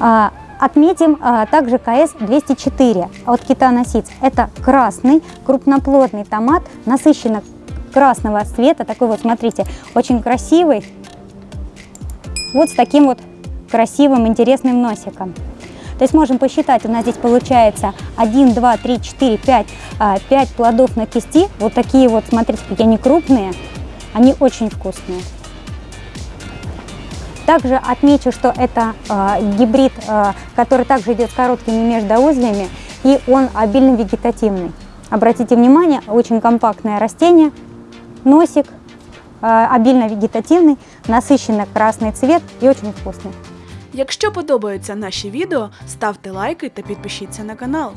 А, Отметим а, также КС-204 от Китана Сидс. Это красный крупноплодный томат, насыщенно красного цвета, такой вот, смотрите, очень красивый, вот с таким вот красивым, интересным носиком. То есть можем посчитать, у нас здесь получается 1, 2, 3, 4, 5, 5 плодов на кисти. Вот такие вот, смотрите, какие они крупные, они очень вкусные. Также отмечу, что это э, гибрид, э, который также идет с короткими междоузлями, и он обильно вегетативный. Обратите внимание, очень компактное растение, носик, э, обильно вегетативный, насыщенно красный цвет и очень вкусный. Якщо подобаються наші відео, ставте лайки та підпишіться на канал.